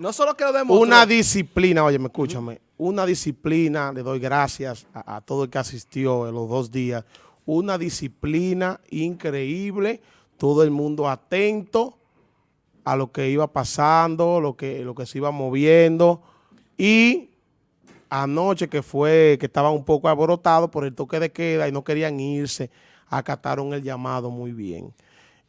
No solo que lo demostró. Una disciplina, oye, me escúchame, una disciplina, le doy gracias a, a, todo el que asistió en los dos días, una disciplina increíble, todo el mundo atento a lo que iba pasando, lo que, lo que se iba moviendo y anoche que fue, que estaban un poco alborotados por el toque de queda y no querían irse, acataron el llamado muy bien.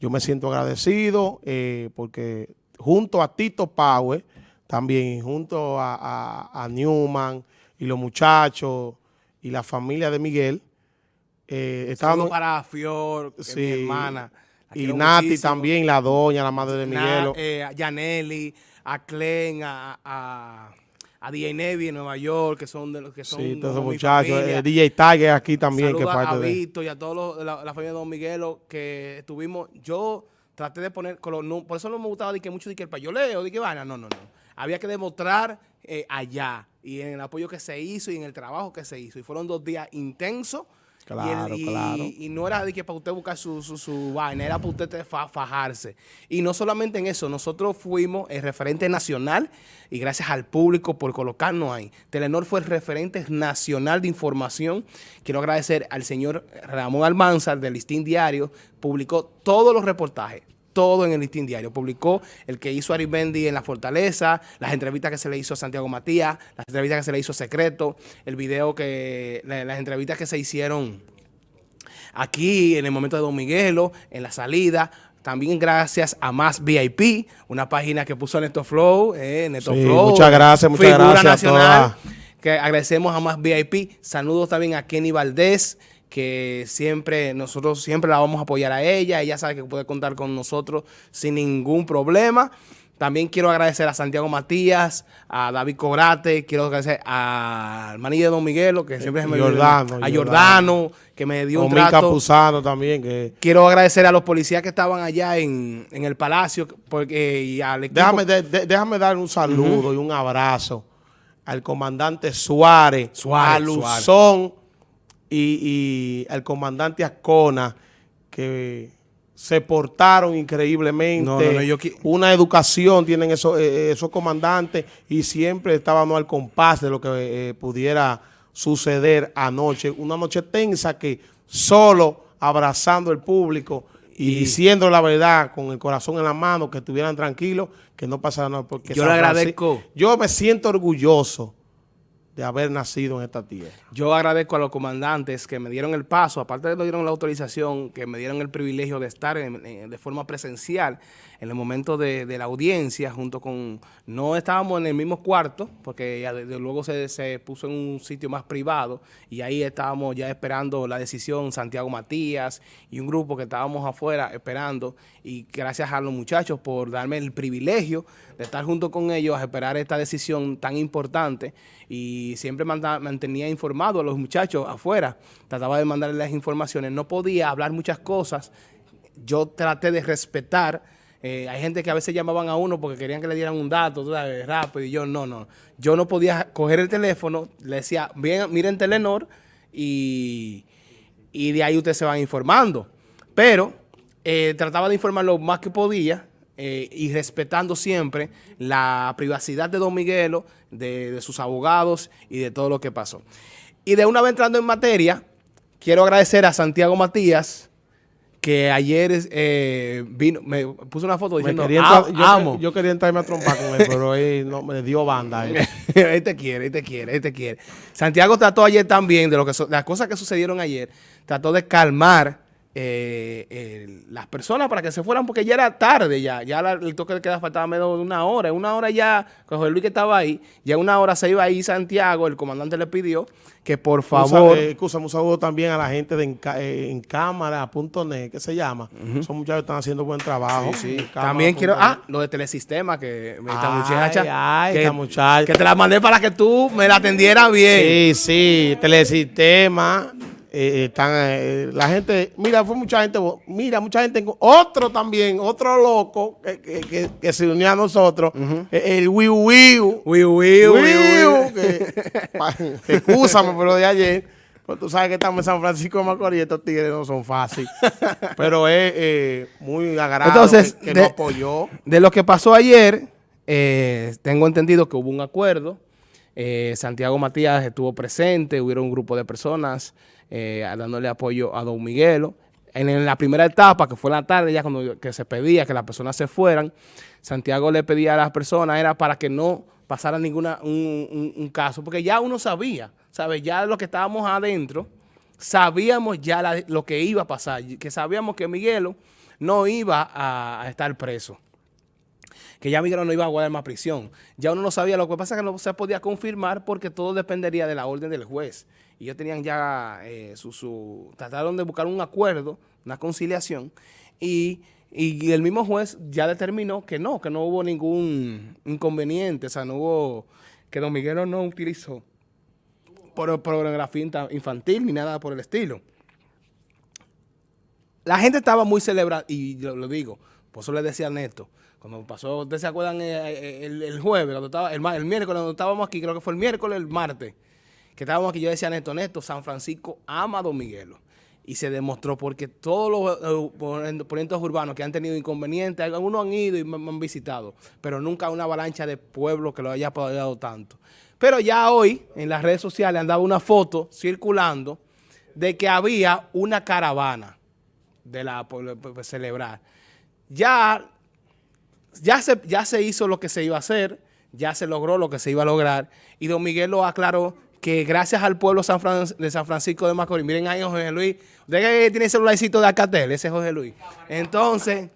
Yo me siento agradecido eh, porque junto a Tito Power, también junto a, Newman y los muchachos y la familia de Miguel, eh, estaban... para Fior, mi hermana. Y Nati también, la doña, la madre de Miguel. Eh, a Yaneli, a Clen, a, a, a DJ Nevi en Nueva York, que son de los que son. Sí, todos esos muchachos. El DJ Tiger aquí también. que parte a Vito y a todos la, la, familia de Don Miguelo que estuvimos. Yo traté de poner, por eso no me gustaba de que mucho de que el payoleo, de que van, no, no, no. Había que demostrar eh, allá y en el apoyo que se hizo y en el trabajo que se hizo. Y fueron dos días intensos Claro, y, claro. Y, no era de que para usted buscar su, su, vaina, era para usted fajarse. Y no solamente en eso, nosotros fuimos el referente nacional y gracias al público por colocarnos ahí. Telenor fue el referente nacional de información. Quiero agradecer al señor Ramón Almanzar del Listín Diario, publicó todos los reportajes todo en el listín diario. Publicó el que hizo Aribendi en La Fortaleza, las entrevistas que se le hizo a Santiago Matías, las entrevistas que se le hizo a Secreto, el video que, las entrevistas que se hicieron aquí en el momento de Don Miguelo, en la salida, también gracias a Más VIP, una página que puso Neto Flow, eh, Neto Flow. Muchas gracias, muchas gracias nacional, Que agradecemos a Más VIP. Saludos también a Kenny Valdés, que siempre, nosotros siempre la vamos a apoyar a ella, ella sabe que puede contar con nosotros sin ningún problema. También quiero agradecer a Santiago Matías, a David Cobrate, quiero agradecer al manillo de Don Miguelo, que siempre se me Jordano, a Jordano, que me dio un trato. Capuzano también. Que... Quiero agradecer a los policías que estaban allá en, el palacio, porque y al equipo. Déjame, déjame dar un saludo y un abrazo al comandante Suárez, Suárez a Luzón, y, el comandante Ascona, que se portaron increíblemente. Una educación tienen esos, eh, esos comandantes y siempre estaban al compás de lo que eh, pudiera suceder anoche. Una noche tensa que solo abrazando el público y, diciendo la verdad con el corazón en la mano, que estuvieran tranquilos, que no pasara nada. Porque yo le agradezco. Yo me siento orgulloso de haber nacido en esta tierra. Yo agradezco a los comandantes que me dieron el paso, aparte de que me dieron la autorización, que me dieron el privilegio de estar de forma presencial en el momento de, la audiencia, junto con... No estábamos en el mismo cuarto, porque ya luego se, se, puso en un sitio más privado, y ahí estábamos ya esperando la decisión Santiago Matías y un grupo que estábamos afuera esperando, y gracias a los muchachos por darme el privilegio de estar junto con ellos a esperar esta decisión tan importante, y siempre mantenía informado a los muchachos afuera, trataba de mandarles las informaciones, no podía hablar muchas cosas, yo traté de respetar, eh, hay gente que a veces llamaban a uno porque querían que le dieran un dato rápido y yo no, no, yo no podía coger el teléfono, le decía, bien, miren Telenor y, y de ahí ustedes se van informando, pero eh, trataba de informar lo más que podía, eh, y respetando siempre la privacidad de Don Miguelo, de, sus abogados y de todo lo que pasó. Y de una vez entrando en materia, quiero agradecer a Santiago Matías, que ayer eh, vino, me puso una foto diciendo, ah, yo, amo. Yo quería entrarme a trompar con él, pero él no, me dio banda. Él. te quiere, él te quiere, él te quiere. Santiago trató ayer también, de lo que las cosas que sucedieron ayer, trató de calmar eh, las personas para que se fueran porque ya era tarde ya, ya el toque de queda faltaba menos de una hora, en una hora ya, José Luis que estaba ahí, ya una hora se iba ahí Santiago, el comandante le pidió que por favor... Excusa, un saludo también a la gente de en, eh, Cámara.net, ¿qué se llama? Son muchachos que están haciendo buen trabajo. También quiero, ah, lo de Telesistema, que esta muchacha, que, muchacha. que te la mandé para que tú me la atendieras bien. Sí, sí, Telesistema eh, están eh, la gente, mira, fue mucha gente, mira, mucha gente, otro también, otro loco que, que, se unió a nosotros, eh, el Wiu Wiu. Wiu Wiu. Excúsame por lo de ayer, pues tú sabes que estamos en San Francisco de Macorís estos tigres no son fáciles. Pero es muy agradable Entonces, que, nos apoyó. De lo que pasó ayer, eh, tengo entendido que hubo un acuerdo. Eh, Santiago Matías estuvo presente, hubo un grupo de personas eh, dándole apoyo a Don Miguelo. En, la primera etapa, que fue en la tarde, ya cuando que se pedía que las personas se fueran, Santiago le pedía a las personas, era para que no pasara ninguna un, caso, porque ya uno sabía, ¿sabes? Ya lo que estábamos adentro, sabíamos ya lo que iba a pasar, que sabíamos que Miguelo no iba a, estar preso que ya Miguelo no iba a guardar más prisión. Ya uno no sabía, lo que pasa es que no se podía confirmar porque todo dependería de la orden del juez. Y ellos tenían ya eh, su, trataron de buscar un acuerdo, una conciliación, y, y, el mismo juez ya determinó que no, que no hubo ningún inconveniente, o sea, no hubo, que don Miguelo no utilizó por pornografía infantil ni nada por el estilo. La gente estaba muy celebrada, y lo, digo, por eso le decía a Neto, cuando pasó, ¿ustedes se acuerdan eh, eh, el, jueves, cuando estaba, el, el, miércoles, cuando estábamos aquí, creo que fue el miércoles, el martes, que estábamos aquí, yo decía a Neto, Neto, San Francisco ama a Don Miguelo. Y se demostró porque todos los ponentes urbanos que han tenido inconvenientes, algunos han ido y me, han visitado, pero nunca una avalancha de pueblos que lo haya apoyado tanto. Pero ya hoy, en las redes sociales, andaba una foto circulando de que había una caravana de la celebrar. Ya, ya, se, ya se hizo lo que se iba a hacer, ya se logró lo que se iba a lograr, y don Miguel lo aclaró que gracias al pueblo de San Francisco de Macorís, miren ahí José Luis, usted tiene el celularcito de Alcatel, ese es José Luis. Entonces...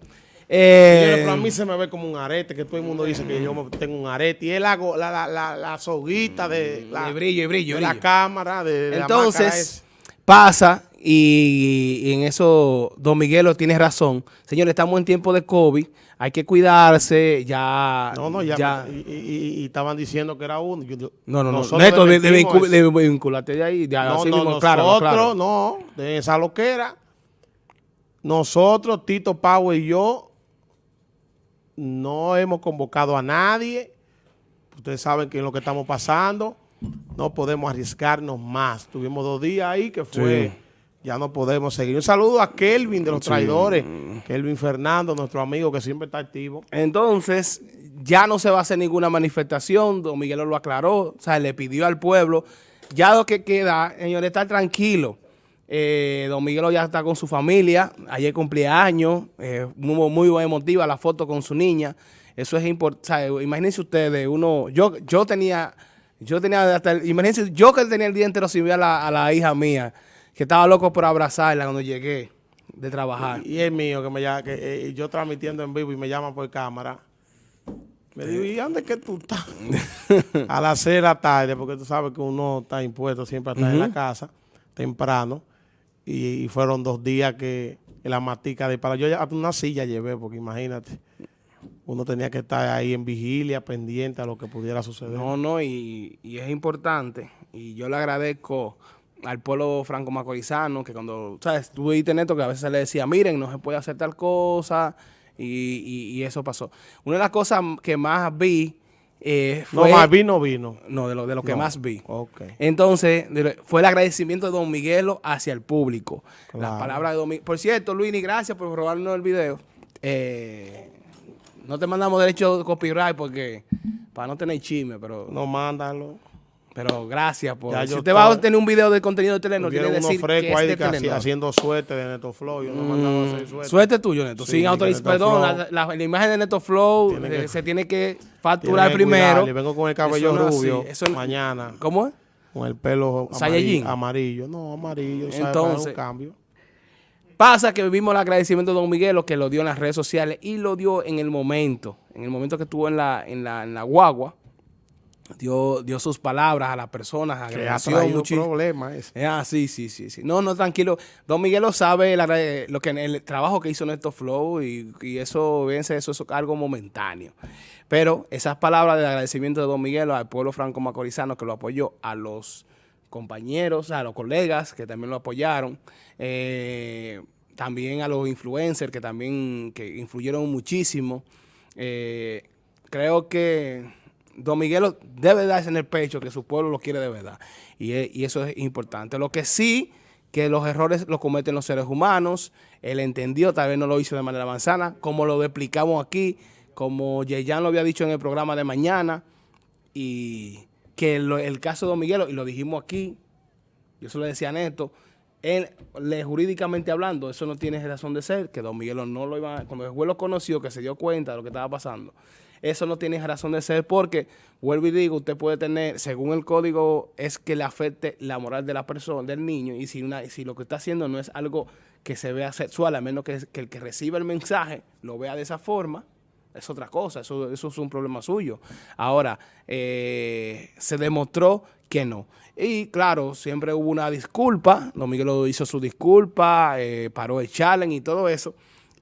Eh, a mí se me ve como un arete, que todo el mundo dice que yo tengo un arete. Y él hago la, la, la, soguita de la, brillo, y brillo, la cámara. De, Entonces, pasa, y, en eso Don Miguelo tiene razón. Señores, estamos en tiempo de COVID, hay que cuidarse, ya... No, no, ya, y, estaban diciendo que era uno. no, no, no, Neto, de, vincularte de ahí, no, no, nosotros, claro, no, de esa loquera, nosotros, Tito Pau y yo, no hemos convocado a nadie. Ustedes saben que es lo que estamos pasando. No podemos arriesgarnos más. Tuvimos dos días ahí que fue... Ya no podemos seguir. Un saludo a Kelvin de los traidores. Kelvin Fernando, nuestro amigo que siempre está activo. Entonces, ya no se va a hacer ninguna manifestación. Don Miguel lo aclaró. O sea, le pidió al pueblo. Ya lo que queda, señores, estar tranquilo. Eh, don Miguelo ya está con su familia, ayer cumplía años, eh, muy, muy emotiva la foto con su niña, eso es importante, imagínense ustedes, uno, yo, yo tenía, yo tenía hasta, imagínense, yo que tenía el día entero sin ver a la, a la hija mía, que estaba loco por abrazarla cuando llegué de trabajar. Y, es mío, que me llama, que eh, yo transmitiendo en vivo y me llaman por cámara. Me digo, ¿y dónde que tú estás? a las seis de la tarde, porque tú sabes que uno está impuesto siempre a estar en la casa, temprano y, fueron dos días que la matica de para yo ya una silla llevé, porque imagínate, uno tenía que estar ahí en vigilia, pendiente a lo que pudiera suceder. No, no, y, es importante, y yo le agradezco al pueblo franco-macorizano, que cuando, ¿sabes? Tuve internet que a veces le decía, miren, no se puede hacer tal cosa, y, y eso pasó. Una de las cosas que más vi eh, no, más vino, vino. No, de lo, de lo que más vi. Entonces, fue el agradecimiento de Don Miguelo hacia el público. Las palabras de Don Miguelo. Por cierto, Luini, gracias por robarnos el video. Eh, no te mandamos derecho de copyright porque para no tener chisme, pero... No, mándalo. Pero gracias por... si usted va a tener un video de contenido de Telenor, tiene que decir que es de Telenor. haciendo suerte de Neto Flow. Yo no mandaba hacer suerte. Suerte tuyo, Neto. Sin autorización. Perdón, la, imagen de Neto Flow eh, se tiene que facturar primero. Le vengo con el cabello rubio mañana. ¿Cómo es? Con el pelo amarillo. amarillo. No, amarillo. Entonces, un cambio. Pasa que vimos el agradecimiento de Don Miguelo que lo dio en las redes sociales y lo dio en el momento, en el momento que estuvo en la, en la, en la guagua, dio, dio sus palabras a las personas, agradeció mucho. problema. Ah, sí, sí, sí, sí. No, no, tranquilo. Don Miguel lo sabe, lo que, el trabajo que hizo Néstor Flow y, y eso, véanse, eso es algo momentáneo. Pero esas palabras de agradecimiento de Don Miguel al pueblo franco-macorizano que lo apoyó, a los compañeros, a los colegas que también lo apoyaron, eh, también a los influencers que también que influyeron muchísimo. Eh, creo que Don Miguelo debe darse en el pecho que su pueblo lo quiere de verdad. Y, eso es importante. Lo que sí, que los errores los cometen los seres humanos. Él entendió, tal vez no lo hizo de manera manzana, como lo explicamos aquí, como Yeyan lo había dicho en el programa de mañana, y que el caso de Don Miguelo, y lo dijimos aquí, yo se lo decía Neto, él, le, jurídicamente hablando, eso no tiene razón de ser, que Don Miguelo no lo iba, cuando el juez lo conoció, que se dio cuenta de lo que estaba pasando, eso no tiene razón de ser porque, vuelvo y digo, usted puede tener, según el código, es que le afecte la moral de la persona, del niño, y si, una, si lo que está haciendo no es algo que se vea sexual, a menos que, el que reciba el mensaje lo vea de esa forma, es otra cosa, eso, eso es un problema suyo. Ahora, eh, se demostró que no. Y claro, siempre hubo una disculpa, Don Miguel hizo su disculpa, eh, paró el challenge y todo eso.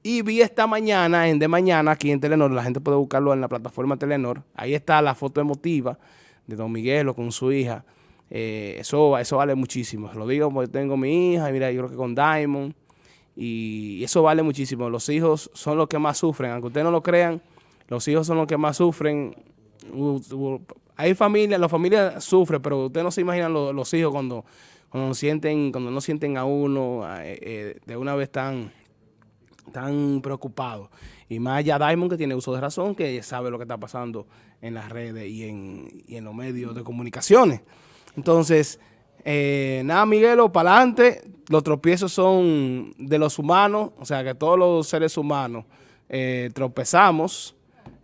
Y vi esta mañana, en De Mañana, aquí en Telenor, la gente puede buscarlo en la plataforma Telenor, ahí está la foto emotiva de Don Miguelo con su hija. Eh, eso, eso vale muchísimo, lo digo porque tengo mi hija, y mira, yo creo que con Diamond, y eso vale muchísimo. Los hijos son los que más sufren, aunque ustedes no lo crean, los hijos son los que más sufren. Hay familias, la familia sufre, pero ustedes no se imaginan los, hijos cuando, cuando, sienten, cuando no sienten a uno eh, eh, de una vez tan, tan preocupados. Y más allá Diamond que tiene uso de razón, que sabe lo que está pasando en las redes y en, y en los medios de comunicaciones. Entonces, eh, nada, Miguelo, para adelante. Los tropiezos son de los humanos, o sea que todos los seres humanos eh, tropezamos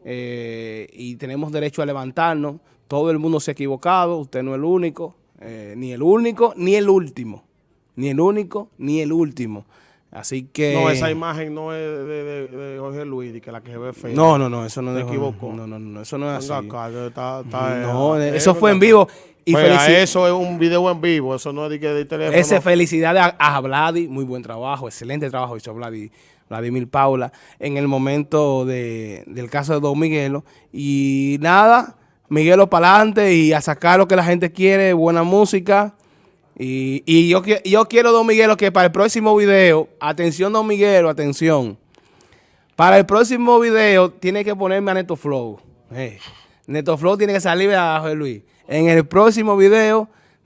eh, y tenemos derecho a levantarnos. Todo el mundo se ha equivocado, usted no es el único, ni el único, ni el último. Ni el único, ni el último. Así que... No, esa imagen no es de, Jorge Luis, que la que se ve fea. No, no, no, eso no es... Equivocó. No, no, no, eso no es así. no, eso fue en vivo. Y eso es un video en vivo, eso no es de, de teléfono. Ese felicidades a, Vladi, muy buen trabajo, excelente trabajo hizo Vladi, Vladimir Paula en el momento del caso de Don Miguelo. Y nada, Miguelo para adelante y a sacar lo que la gente quiere, buena música. Y, yo, yo quiero, Don Miguelo, que para el próximo video, atención Don Miguelo, atención. Para el próximo video tiene que ponerme a Neto Flow. Eh, Neto Flow tiene que salir a José Luis en el próximo video